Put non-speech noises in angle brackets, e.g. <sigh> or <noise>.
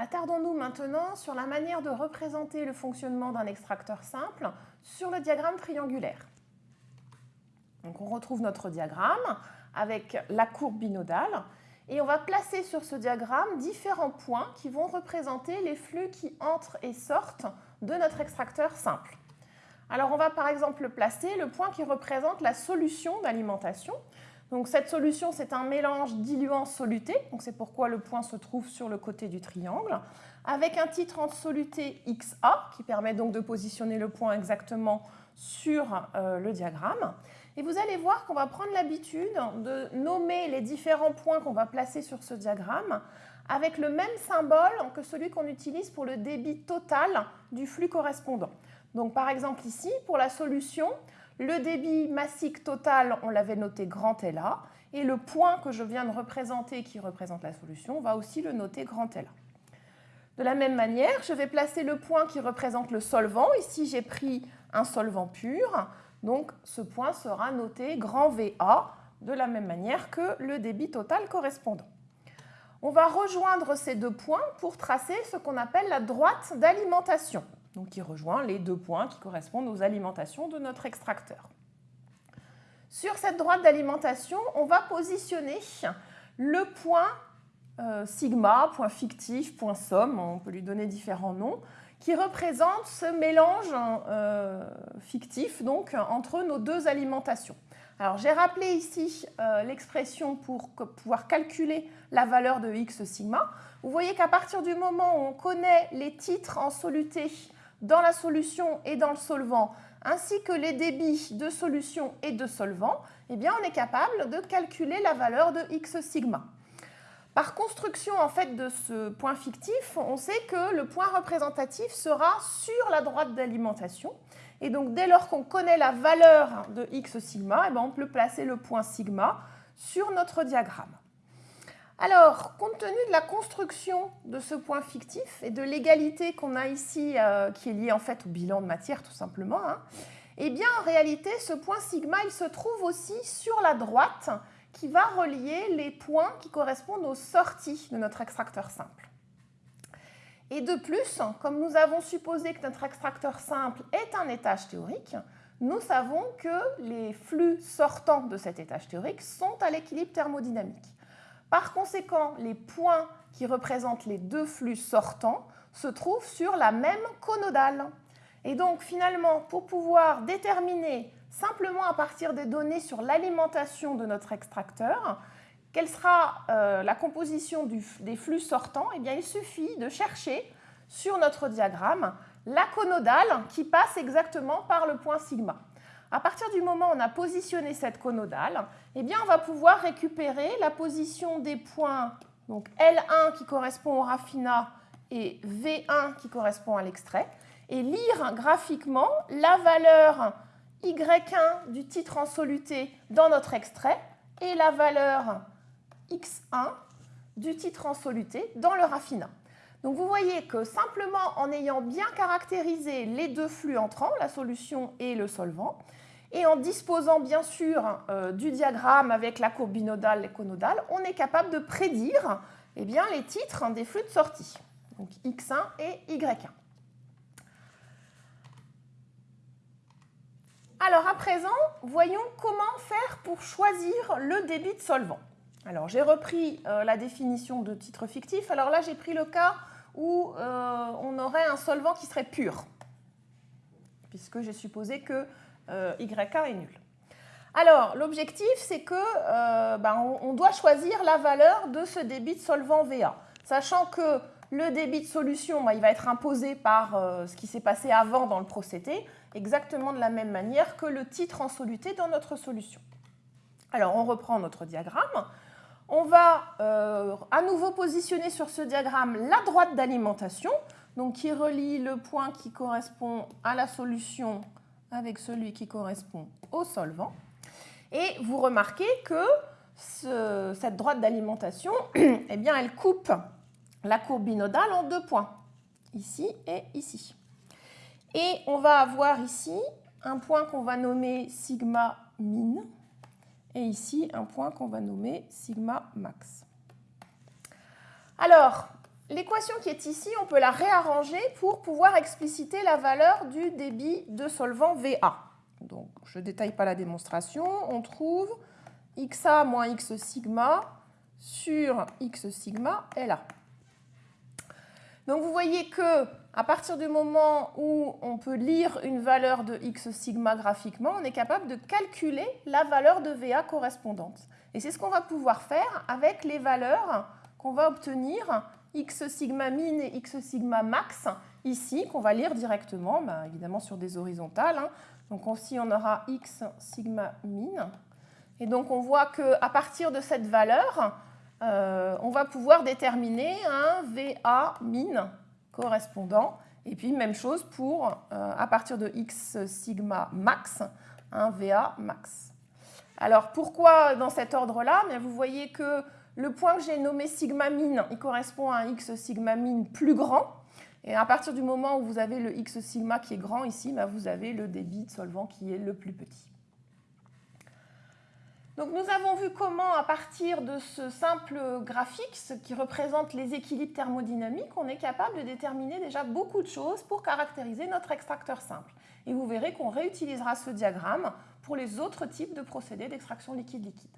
Attardons-nous maintenant sur la manière de représenter le fonctionnement d'un extracteur simple sur le diagramme triangulaire. On retrouve notre diagramme avec la courbe binodale et on va placer sur ce diagramme différents points qui vont représenter les flux qui entrent et sortent de notre extracteur simple. Alors on va par exemple placer le point qui représente la solution d'alimentation. Donc cette solution, c'est un mélange diluant-soluté, donc c'est pourquoi le point se trouve sur le côté du triangle, avec un titre en soluté XA, qui permet donc de positionner le point exactement sur euh, le diagramme. Et vous allez voir qu'on va prendre l'habitude de nommer les différents points qu'on va placer sur ce diagramme avec le même symbole que celui qu'on utilise pour le débit total du flux correspondant. Donc par exemple ici, pour la solution, le débit massique total, on l'avait noté grand LA, et le point que je viens de représenter qui représente la solution, on va aussi le noter grand LA. De la même manière, je vais placer le point qui représente le solvant. Ici, j'ai pris un solvant pur, donc ce point sera noté grand VA, de la même manière que le débit total correspondant. On va rejoindre ces deux points pour tracer ce qu'on appelle la droite d'alimentation qui rejoint les deux points qui correspondent aux alimentations de notre extracteur. Sur cette droite d'alimentation, on va positionner le point euh, sigma, point fictif, point somme, on peut lui donner différents noms, qui représente ce mélange euh, fictif donc, entre nos deux alimentations. Alors j'ai rappelé ici euh, l'expression pour pouvoir calculer la valeur de x sigma. Vous voyez qu'à partir du moment où on connaît les titres en soluté dans la solution et dans le solvant, ainsi que les débits de solution et de solvant, eh on est capable de calculer la valeur de x sigma. Par construction en fait de ce point fictif, on sait que le point représentatif sera sur la droite d'alimentation. Et donc, dès lors qu'on connaît la valeur de x sigma, eh bien, on peut placer le point sigma sur notre diagramme. Alors, compte tenu de la construction de ce point fictif et de l'égalité qu'on a ici, euh, qui est liée en fait au bilan de matière tout simplement, hein, eh bien en réalité, ce point sigma, il se trouve aussi sur la droite qui va relier les points qui correspondent aux sorties de notre extracteur simple. Et de plus, comme nous avons supposé que notre extracteur simple est un étage théorique, nous savons que les flux sortants de cet étage théorique sont à l'équilibre thermodynamique. Par conséquent, les points qui représentent les deux flux sortants se trouvent sur la même conodale. Et donc finalement, pour pouvoir déterminer simplement à partir des données sur l'alimentation de notre extracteur, quelle sera euh, la composition des flux sortants, eh il suffit de chercher sur notre diagramme la conodale qui passe exactement par le point sigma. À partir du moment où on a positionné cette conodale, eh bien, on va pouvoir récupérer la position des points donc L1 qui correspond au raffinat et V1 qui correspond à l'extrait et lire graphiquement la valeur Y1 du titre en soluté dans notre extrait et la valeur X1 du titre en soluté dans le raffinat. Donc vous voyez que simplement en ayant bien caractérisé les deux flux entrants, la solution et le solvant, et en disposant bien sûr euh, du diagramme avec la courbe binodale et conodale, on est capable de prédire eh bien, les titres des flux de sortie, donc X1 et Y1. Alors à présent, voyons comment faire pour choisir le débit de solvant. Alors j'ai repris euh, la définition de titre fictif. Alors là, j'ai pris le cas où euh, on aurait un solvant qui serait pur, puisque j'ai supposé que euh, YK est nul. Alors, l'objectif, c'est que euh, ben, on, doit choisir la valeur de ce débit de solvant VA, sachant que le débit de solution, ben, il va être imposé par euh, ce qui s'est passé avant dans le procédé, exactement de la même manière que le titre en soluté dans notre solution. Alors, on reprend notre diagramme. On va à nouveau positionner sur ce diagramme la droite d'alimentation, donc qui relie le point qui correspond à la solution avec celui qui correspond au solvant. Et vous remarquez que cette droite d'alimentation, <clears throat> eh bien, elle coupe la courbe binodale en deux points, ici et ici. Et on va avoir ici un point qu'on va nommer sigma min, et ici un point qu'on va nommer sigma max. Alors, l'équation qui est ici, on peut la réarranger pour pouvoir expliciter la valeur du débit de solvant VA. Donc, je ne détaille pas la démonstration. On trouve XA moins X sigma sur X sigma LA. Donc, vous voyez que à partir du moment où on peut lire une valeur de X sigma graphiquement, on est capable de calculer la valeur de VA correspondante. Et c'est ce qu'on va pouvoir faire avec les valeurs qu'on va obtenir X sigma min et X sigma max ici, qu'on va lire directement, ben, évidemment sur des horizontales. Hein. Donc ici, on aura X sigma min. Et donc, on voit qu'à partir de cette valeur, euh, on va pouvoir déterminer un VA min correspondant. Et puis, même chose pour, euh, à partir de X sigma max, un VA max. Alors, pourquoi dans cet ordre-là? Vous voyez que le point que j'ai nommé sigma min, il correspond à un X sigma min plus grand. Et à partir du moment où vous avez le X sigma qui est grand ici, bah, vous avez le débit de solvant qui est le plus petit. Donc nous avons vu comment, à partir de ce simple graphique, ce qui représente les équilibres thermodynamiques, on est capable de déterminer déjà beaucoup de choses pour caractériser notre extracteur simple. Et vous verrez qu'on réutilisera ce diagramme pour les autres types de procédés d'extraction liquide-liquide.